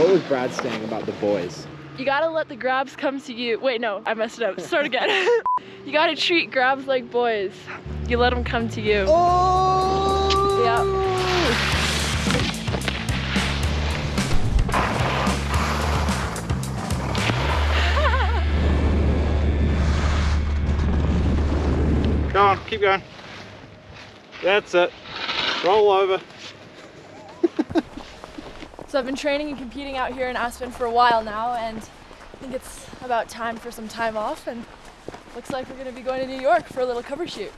What was Brad saying about the boys? You gotta let the grabs come to you. Wait, no, I messed it up. Start again. you gotta treat grabs like boys. You let them come to you. Oh! Yep. Go on, keep going. That's it. Roll over. So I've been training and competing out here in Aspen for a while now, and I think it's about time for some time off. And looks like we're gonna be going to New York for a little cover shoot.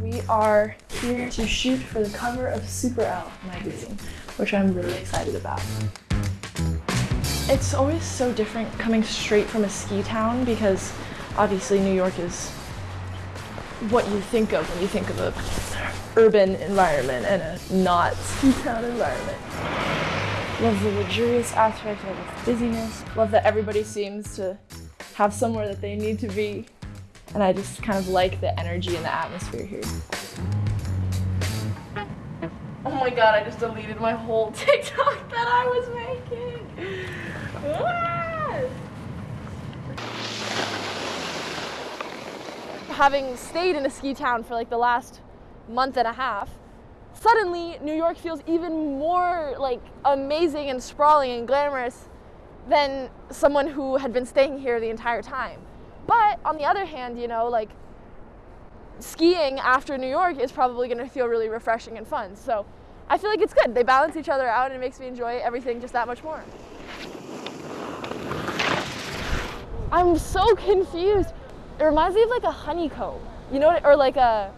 We are here to shoot for the cover of Super magazine, which I'm really excited about. It's always so different coming straight from a ski town because obviously New York is what you think of when you think of a urban environment and a not ski town environment. Love the luxurious aspect, love the busyness, love that everybody seems to have somewhere that they need to be. And I just kind of like the energy and the atmosphere here. Oh my god, I just deleted my whole TikTok that I was making. Having stayed in a ski town for like the last month and a half, suddenly New York feels even more like amazing and sprawling and glamorous than someone who had been staying here the entire time. But on the other hand, you know, like skiing after New York is probably going to feel really refreshing and fun. So I feel like it's good. They balance each other out and it makes me enjoy everything just that much more. I'm so confused. It reminds me of like a honeycomb, you know, or like a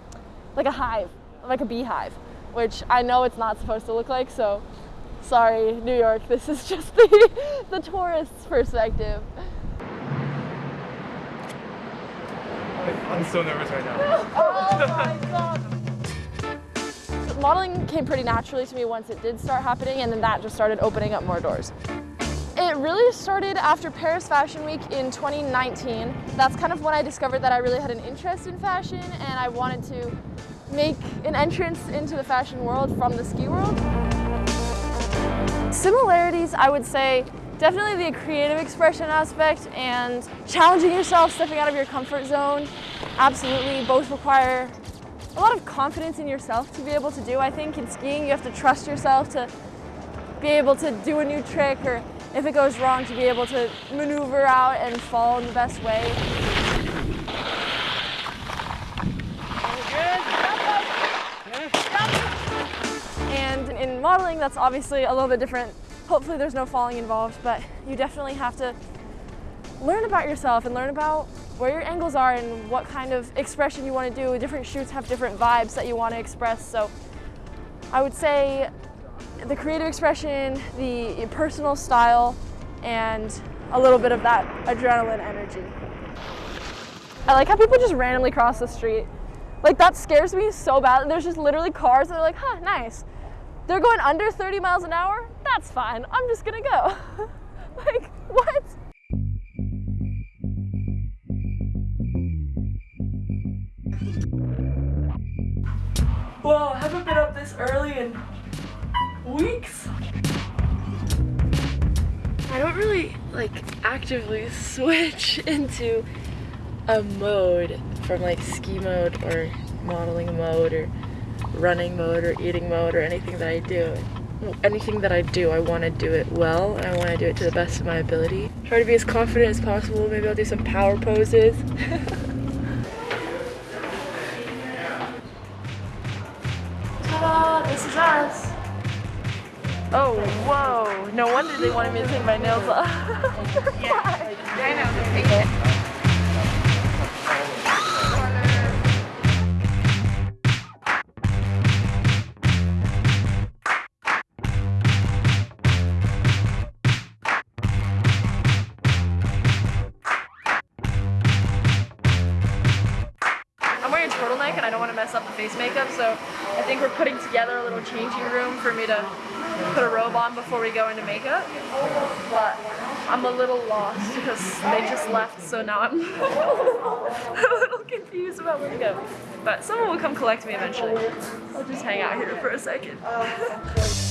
like a hive, like a beehive, which I know it's not supposed to look like. So sorry, New York. This is just the the tourist's perspective. I'm so nervous right now. Oh my god. Modeling came pretty naturally to me once it did start happening, and then that just started opening up more doors. Really started after Paris Fashion Week in 2019. That's kind of when I discovered that I really had an interest in fashion and I wanted to make an entrance into the fashion world from the ski world. Similarities, I would say, definitely the creative expression aspect and challenging yourself, stepping out of your comfort zone. Absolutely, both require a lot of confidence in yourself to be able to do. I think in skiing, you have to trust yourself to be able to do a new trick or if it goes wrong to be able to maneuver out and fall in the best way. And in modeling, that's obviously a little bit different. Hopefully there's no falling involved, but you definitely have to learn about yourself and learn about where your angles are and what kind of expression you want to do. Different shoots have different vibes that you want to express. So I would say the creative expression, the personal style, and a little bit of that adrenaline energy. I like how people just randomly cross the street. Like that scares me so bad. There's just literally cars that are like, huh, nice. They're going under 30 miles an hour? That's fine. I'm just gonna go. like, what? Whoa, I haven't been up this early in weeks. I don't really like actively switch into a mode from like ski mode or modeling mode or running mode or eating mode or anything that I do. Anything that I do, I want to do it well and I want to do it to the best of my ability. Try to be as confident as possible. Maybe I'll do some power poses. Ta-da! This is us. Oh, whoa. No wonder they wanted me to take my nails off. I know, wearing a turtleneck and I don't want to mess up the face makeup. So I think we're putting together a little changing room for me to put a robe on before we go into makeup. But I'm a little lost because they just left, so now I'm a little confused about where to go. But someone will come collect me eventually. I'll just hang out here for a second.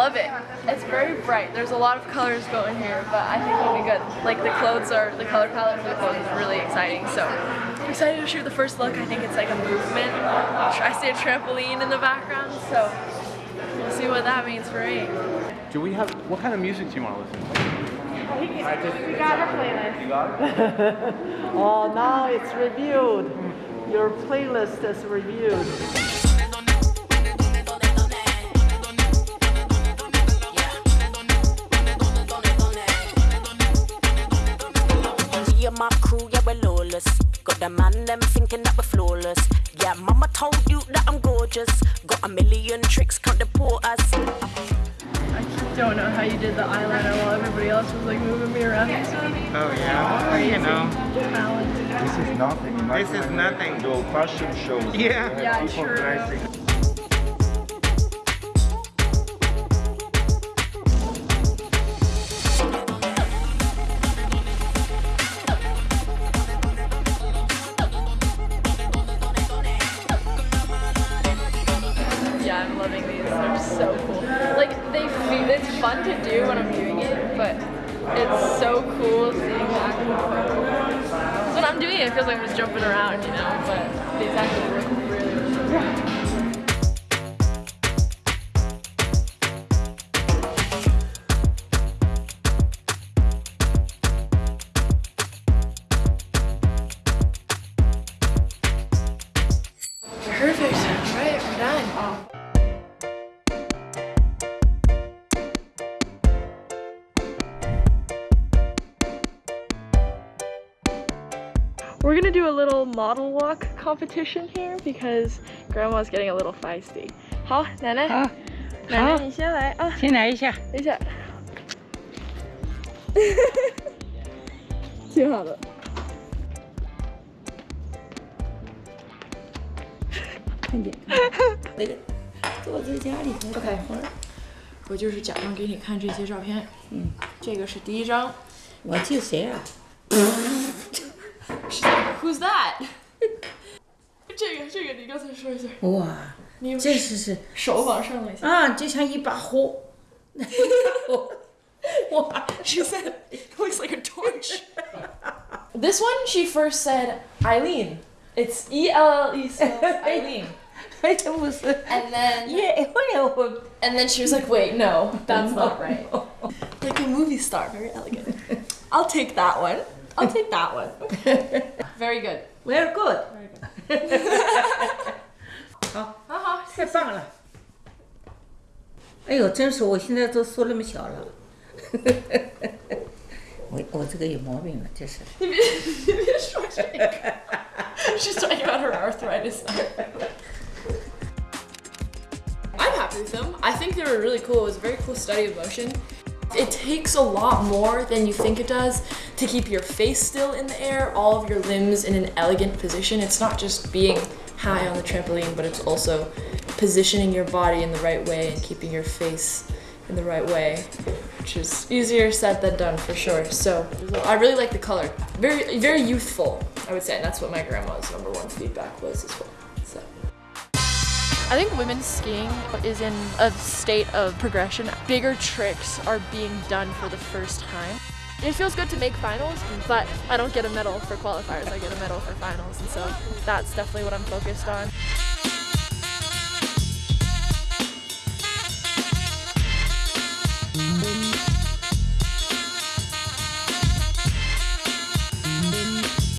love it. It's very bright. There's a lot of colors going here, but I think it'll be good. Like the clothes are, the color palette for the clothes is really exciting. So I'm excited to shoot the first look. I think it's like a movement. I see a trampoline in the background, so we'll see what that means for me. Do we have, what kind of music do you want to listen to? We got our playlist. Oh, now it's reviewed. Your playlist is reviewed. Man them thinking that we're flawless. Yeah, mama told you that I'm gorgeous. Got a million tricks, can't deport us. I just don't know how you did the eyeliner while everybody else was like moving me around. Oh yeah, oh, you know, Talent. This is nothing. this is nothing. The old fashion shows. Yeah. Yeah, people true. Around, you know. We're gonna do a little model walk competition here because grandma's getting a little feisty. 好，奶奶，好，奶奶你先来啊，先来一下。等一下，挺好的。坐在家里头 OK，我就是假装给你看这些照片。嗯，这个是第一张。我救谁啊？ Who's that？这个这个你刚才说一下，哇，你这是是手往上了一下。啊，就像一把火。哇， She said it looks like a torch. this one, she first said Eileen. It's E L L E spells Eileen. 哎，这不是 And then 耶，后来我 and then she was like, wait, no, that's not right. Like a movie star, very elegant. I'll take that one. I'll take that one. Very good. very good。好，好好，太棒了。哎呦，真是，我现在都缩那么小了。我我这个有毛病了，这是。 She's talking about her arthritis. I'm happy with them. I think they were really cool. It was a very cool study of motion. It takes a lot more than you think it does to keep your face still in the air, all of your limbs in an elegant position. It's not just being high on the trampoline, but it's also positioning your body in the right way and keeping your face in the right way, which is easier said than done for sure. So I really like the color. Very, very youthful, I would say. And that's what my grandma's number one feedback was as well. I think women's skiing is in a state of progression. Bigger tricks are being done for the first time. It feels good to make finals, but I don't get a medal for qualifiers. I get a medal for finals, and so that's definitely what I'm focused on.